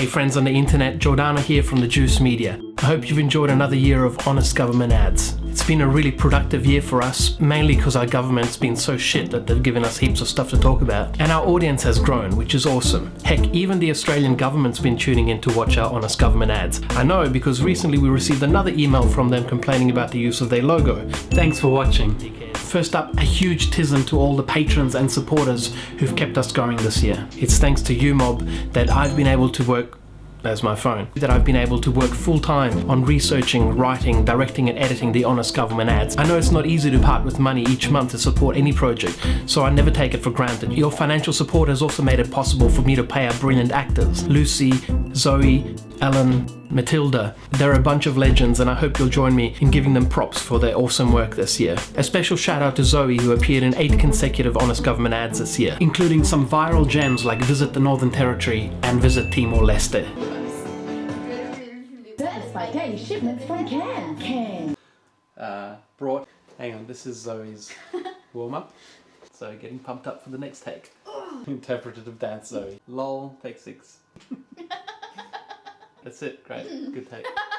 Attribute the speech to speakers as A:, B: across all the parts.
A: Hey friends on the internet, Giordano here from the Juice Media. I hope you've enjoyed another year of honest government ads. It's been a really productive year for us, mainly because our government's been so shit that they've given us heaps of stuff to talk about. And our audience has grown, which is awesome. Heck, even the Australian government's been tuning in to watch our honest government ads. I know because recently we received another email from them complaining about the use of their logo. Thanks for watching. First up, a huge tism to all the patrons and supporters who've kept us going this year. It's thanks to you mob that I've been able to work as my phone, that I've been able to work full time on researching, writing, directing and editing the Honest Government ads. I know it's not easy to part with money each month to support any project, so I never take it for granted. Your financial support has also made it possible for me to pay our brilliant actors, Lucy, Zoe, Ellen, Matilda. They're a bunch of legends and I hope you'll join me in giving them props for their awesome work this year. A special shout out to Zoe who appeared in 8 consecutive Honest Government ads this year, including some viral gems like Visit the Northern Territory and Visit Timor-Leste.
B: That's by K shipments from Can. Can.
A: uh, brought. Hang on, this is Zoe's warm up. So getting pumped up for the next take. Interpretative dance, Zoe. Lol, take six. That's it, great, good take.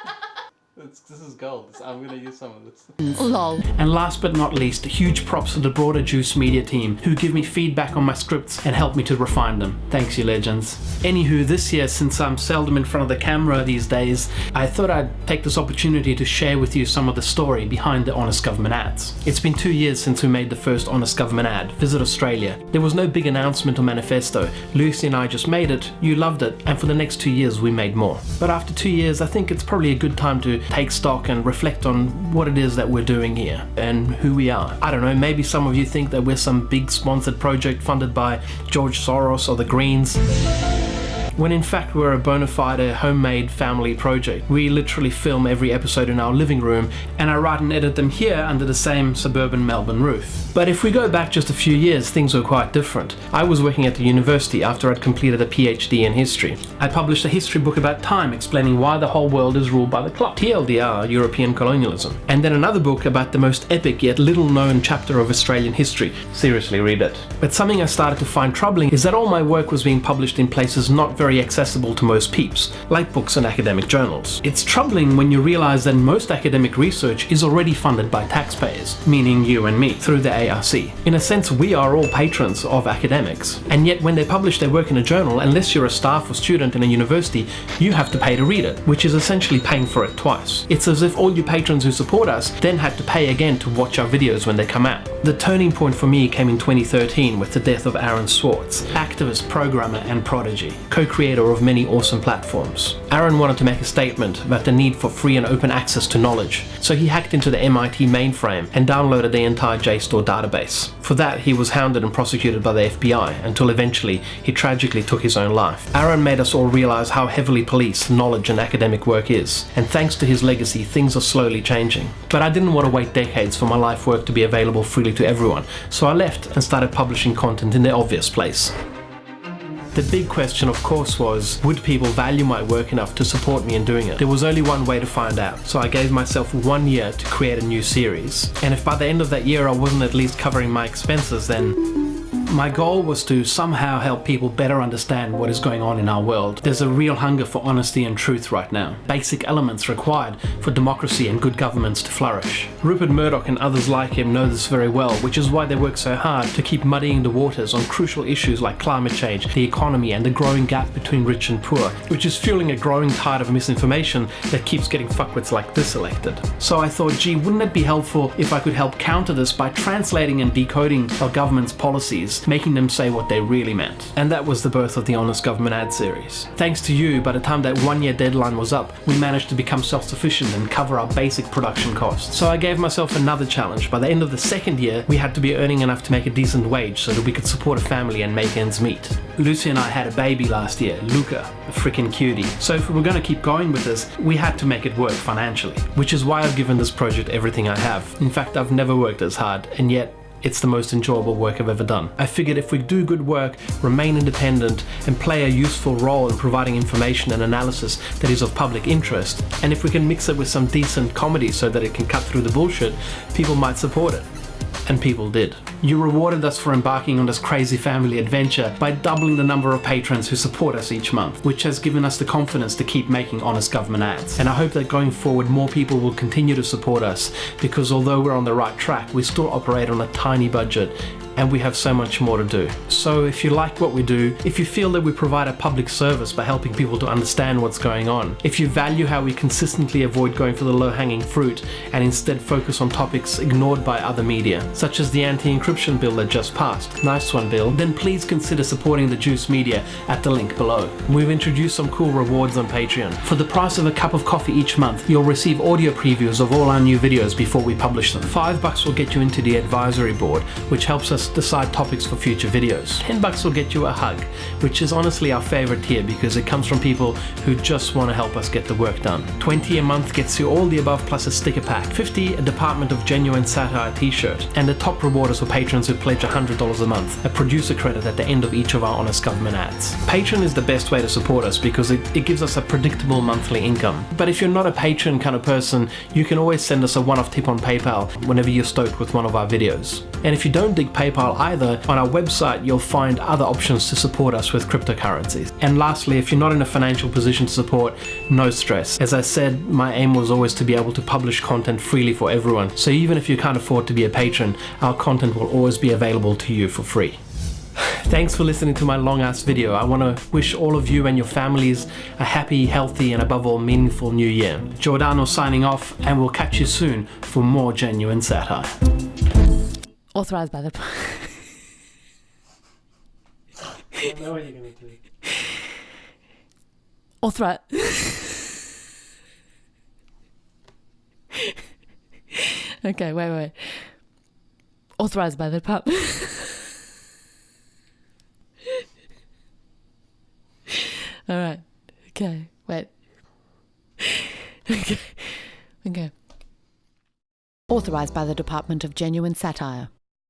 A: It's, this is gold. I'm gonna use some of this.
B: Lol.
A: And last but not least, huge props to the broader Juice Media team who give me feedback on my scripts and help me to refine them. Thanks, you legends. Anywho, this year, since I'm seldom in front of the camera these days, I thought I'd take this opportunity to share with you some of the story behind the Honest Government ads. It's been two years since we made the first Honest Government ad, Visit Australia. There was no big announcement or manifesto. Lucy and I just made it, you loved it, and for the next two years we made more. But after two years, I think it's probably a good time to take stock and reflect on what it is that we're doing here and who we are. I don't know, maybe some of you think that we're some big sponsored project funded by George Soros or the Greens when in fact we're a bona fide homemade family project. We literally film every episode in our living room and I write and edit them here under the same suburban Melbourne roof. But if we go back just a few years, things were quite different. I was working at the university after I'd completed a PhD in history. I published a history book about time explaining why the whole world is ruled by the clock, TLDR, European colonialism. And then another book about the most epic yet little known chapter of Australian history. Seriously, read it. But something I started to find troubling is that all my work was being published in places not very accessible to most peeps, like books and academic journals. It's troubling when you realize that most academic research is already funded by taxpayers, meaning you and me, through the ARC. In a sense, we are all patrons of academics. And yet when they publish their work in a journal, unless you're a staff or student in a university, you have to pay to read it, which is essentially paying for it twice. It's as if all you patrons who support us then had to pay again to watch our videos when they come out. The turning point for me came in 2013 with the death of Aaron Swartz, activist, programmer and prodigy, co-creator of many awesome platforms. Aaron wanted to make a statement about the need for free and open access to knowledge, so he hacked into the MIT mainframe and downloaded the entire JSTOR database. For that, he was hounded and prosecuted by the FBI until eventually he tragically took his own life. Aaron made us all realize how heavily policed knowledge and academic work is, and thanks to his legacy, things are slowly changing. But I didn't want to wait decades for my life work to be available freely to everyone, so I left and started publishing content in the obvious place. The big question of course was, would people value my work enough to support me in doing it? There was only one way to find out, so I gave myself one year to create a new series. And if by the end of that year I wasn't at least covering my expenses then my goal was to somehow help people better understand what is going on in our world. There's a real hunger for honesty and truth right now. Basic elements required for democracy and good governments to flourish. Rupert Murdoch and others like him know this very well, which is why they work so hard to keep muddying the waters on crucial issues like climate change, the economy and the growing gap between rich and poor, which is fueling a growing tide of misinformation that keeps getting fuckwits like this elected. So I thought, gee, wouldn't it be helpful if I could help counter this by translating and decoding our government's policies making them say what they really meant. And that was the birth of the Honest Government ad series. Thanks to you, by the time that one year deadline was up, we managed to become self-sufficient and cover our basic production costs. So I gave myself another challenge. By the end of the second year, we had to be earning enough to make a decent wage so that we could support a family and make ends meet. Lucy and I had a baby last year, Luca, a freaking cutie. So if we were going to keep going with this, we had to make it work financially, which is why I've given this project everything I have. In fact, I've never worked as hard, and yet it's the most enjoyable work I've ever done. I figured if we do good work, remain independent, and play a useful role in providing information and analysis that is of public interest, and if we can mix it with some decent comedy so that it can cut through the bullshit, people might support it. And people did. You rewarded us for embarking on this crazy family adventure by doubling the number of patrons who support us each month, which has given us the confidence to keep making honest government ads. And I hope that going forward more people will continue to support us because although we're on the right track, we still operate on a tiny budget and we have so much more to do. So if you like what we do, if you feel that we provide a public service by helping people to understand what's going on, if you value how we consistently avoid going for the low-hanging fruit and instead focus on topics ignored by other media, such as the anti-encryption bill that just passed, nice one Bill, then please consider supporting the Juice Media at the link below. We've introduced some cool rewards on Patreon. For the price of a cup of coffee each month, you'll receive audio previews of all our new videos before we publish them. Five bucks will get you into the advisory board, which helps us decide topics for future videos. 10 bucks will get you a hug, which is honestly our favorite tier because it comes from people who just want to help us get the work done. 20 a month gets you all the above plus a sticker pack. 50 a Department of Genuine Satire t-shirt. And the top reward is for patrons who pledge $100 a month, a producer credit at the end of each of our Honest Government ads. Patreon is the best way to support us because it, it gives us a predictable monthly income. But if you're not a patron kind of person, you can always send us a one-off tip on PayPal whenever you're stoked with one of our videos. And if you don't dig PayPal either, on our website you'll find other options to support us with cryptocurrencies. And lastly, if you're not in a financial position to support, no stress. As I said, my aim was always to be able to publish content freely for everyone. So even if you can't afford to be a patron, our content will always be available to you for free. Thanks for listening to my long ass video. I want to wish all of you and your families a happy, healthy, and above all, meaningful new year. Giordano signing off, and we'll catch you soon for more genuine satire.
C: Authorized by the. I know what you're going to do. Authorize. okay, wait, wait. Authorized by the pub. All right. Okay. Wait. okay. Okay. Authorized by the Department of Genuine Satire.